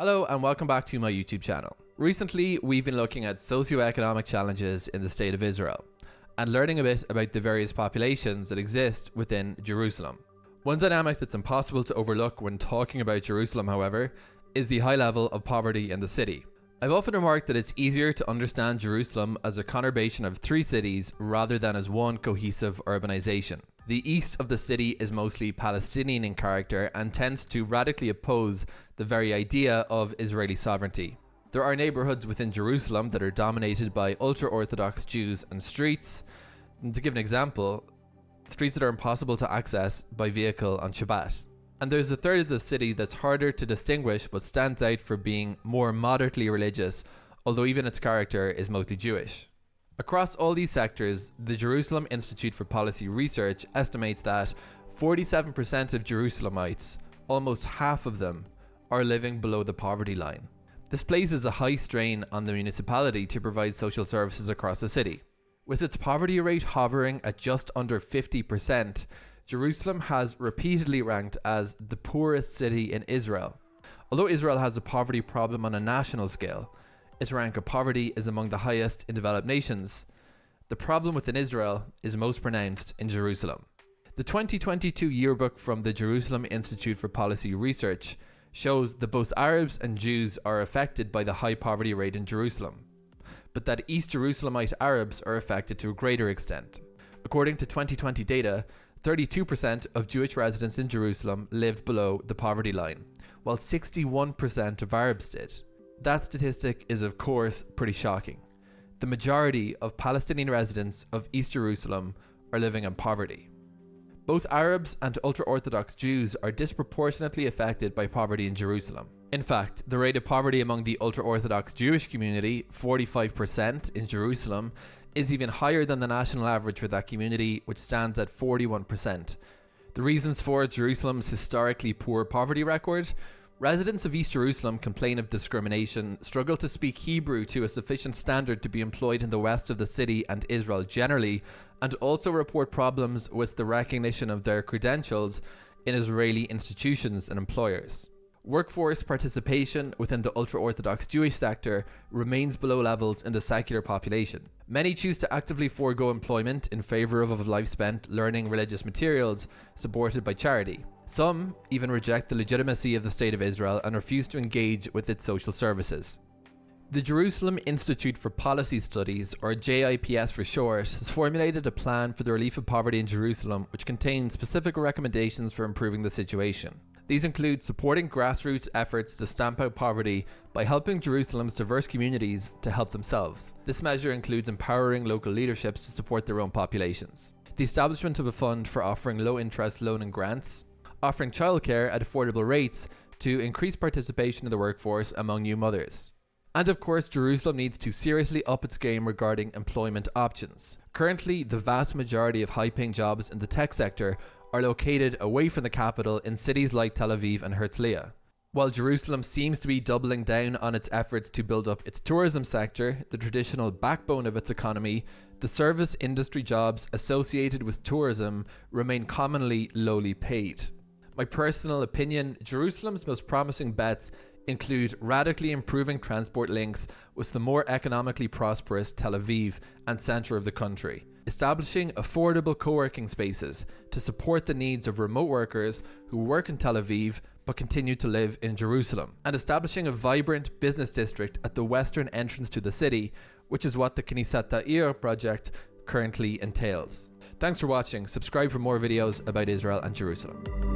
Hello and welcome back to my YouTube channel. Recently, we've been looking at socioeconomic challenges in the state of Israel and learning a bit about the various populations that exist within Jerusalem. One dynamic that's impossible to overlook when talking about Jerusalem, however, is the high level of poverty in the city. I've often remarked that it's easier to understand Jerusalem as a conurbation of three cities rather than as one cohesive urbanization. The east of the city is mostly Palestinian in character and tends to radically oppose the very idea of Israeli sovereignty. There are neighborhoods within Jerusalem that are dominated by ultra-Orthodox Jews and streets. And to give an example, streets that are impossible to access by vehicle on Shabbat. And there's a third of the city that's harder to distinguish but stands out for being more moderately religious, although even its character is mostly Jewish. Across all these sectors, the Jerusalem Institute for Policy Research estimates that 47% of Jerusalemites, almost half of them, are living below the poverty line. This places a high strain on the municipality to provide social services across the city. With its poverty rate hovering at just under 50%, Jerusalem has repeatedly ranked as the poorest city in Israel. Although Israel has a poverty problem on a national scale, its rank of poverty is among the highest in developed nations. The problem within Israel is most pronounced in Jerusalem. The 2022 yearbook from the Jerusalem Institute for Policy Research shows that both Arabs and Jews are affected by the high poverty rate in Jerusalem, but that East Jerusalemite Arabs are affected to a greater extent. According to 2020 data, 32% of Jewish residents in Jerusalem lived below the poverty line, while 61% of Arabs did. That statistic is of course pretty shocking. The majority of Palestinian residents of East Jerusalem are living in poverty. Both Arabs and ultra-Orthodox Jews are disproportionately affected by poverty in Jerusalem. In fact, the rate of poverty among the ultra-Orthodox Jewish community, 45% in Jerusalem, is even higher than the national average for that community, which stands at 41%. The reasons for Jerusalem's historically poor poverty record Residents of East Jerusalem complain of discrimination, struggle to speak Hebrew to a sufficient standard to be employed in the west of the city and Israel generally, and also report problems with the recognition of their credentials in Israeli institutions and employers. Workforce participation within the ultra-Orthodox Jewish sector remains below levels in the secular population. Many choose to actively forego employment in favour of a life spent learning religious materials supported by charity. Some even reject the legitimacy of the State of Israel and refuse to engage with its social services. The Jerusalem Institute for Policy Studies, or JIPS for short, has formulated a plan for the relief of poverty in Jerusalem which contains specific recommendations for improving the situation. These include supporting grassroots efforts to stamp out poverty by helping Jerusalem's diverse communities to help themselves. This measure includes empowering local leaderships to support their own populations. The establishment of a fund for offering low interest loan and grants, offering childcare at affordable rates to increase participation in the workforce among new mothers. And of course, Jerusalem needs to seriously up its game regarding employment options. Currently, the vast majority of high paying jobs in the tech sector are located away from the capital in cities like Tel Aviv and Herzliya. While Jerusalem seems to be doubling down on its efforts to build up its tourism sector, the traditional backbone of its economy, the service industry jobs associated with tourism remain commonly lowly paid. My personal opinion, Jerusalem's most promising bets include radically improving transport links with the more economically prosperous Tel Aviv and centre of the country establishing affordable co-working spaces to support the needs of remote workers who work in Tel Aviv but continue to live in Jerusalem, and establishing a vibrant business district at the western entrance to the city, which is what the Knesset Ta'ir project currently entails. Thanks for watching, subscribe for more videos about Israel and Jerusalem.